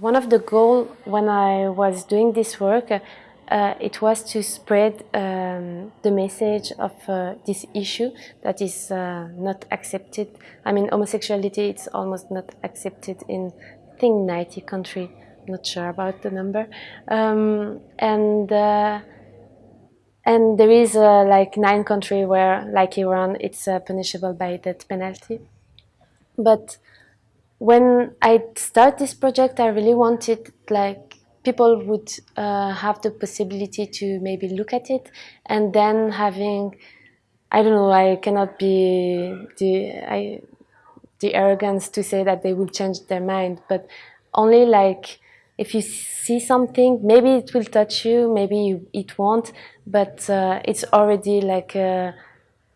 One of the goals when I was doing this work, uh, it was to spread um, the message of uh, this issue that is uh, not accepted. I mean, homosexuality it's almost not accepted in, I think, 90 countries. Not sure about the number. Um, and uh, and there is uh, like nine countries where, like Iran, it's uh, punishable by death penalty. But when I start this project, I really wanted like people would uh, have the possibility to maybe look at it and then having, I don't know, I cannot be the, I, the arrogance to say that they will change their mind, but only like if you see something, maybe it will touch you, maybe you, it won't, but uh, it's already like a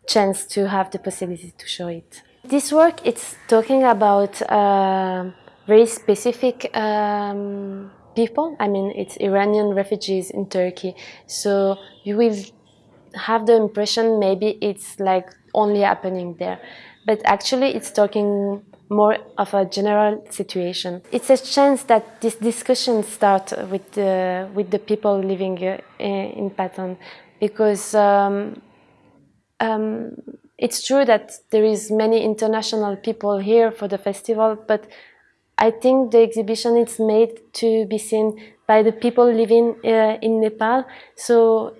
chance to have the possibility to show it. This work, it's talking about uh, very specific um, people. I mean, it's Iranian refugees in Turkey. So you will have the impression maybe it's like only happening there. But actually, it's talking more of a general situation. It's a chance that this discussion start with the, with the people living uh, in Patan because um, um, it's true that there is many international people here for the festival, but I think the exhibition is made to be seen by the people living uh, in Nepal. So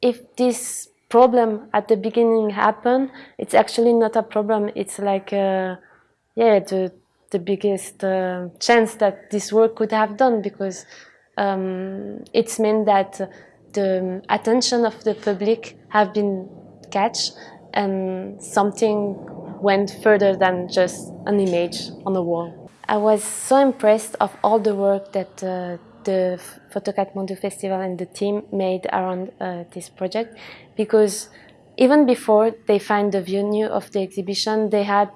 if this problem at the beginning happened, it's actually not a problem. It's like uh, yeah, the, the biggest uh, chance that this work could have done because um, it's meant that the attention of the public have been catch and something went further than just an image on the wall. I was so impressed of all the work that uh, the Photo Kathmandu Festival and the team made around uh, this project because even before they find the venue of the exhibition, they had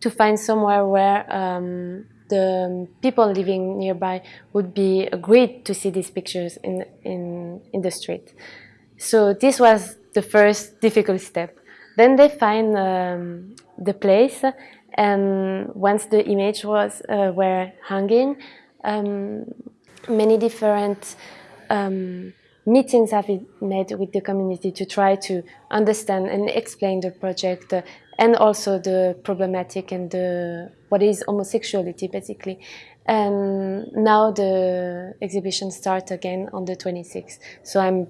to find somewhere where um, the people living nearby would be agreed to see these pictures in, in, in the street. So this was the first difficult step. Then they find um, the place and once the image was uh, were hanging, um, many different um, meetings have been made with the community to try to understand and explain the project uh, and also the problematic and the what is homosexuality basically. And now the exhibition starts again on the 26th. So I'm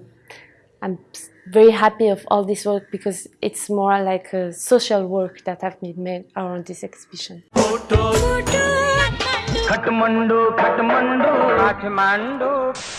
I'm very happy of all this work because it's more like a social work that have been made around this exhibition. Kathmandu, Kathmandu, Kathmandu.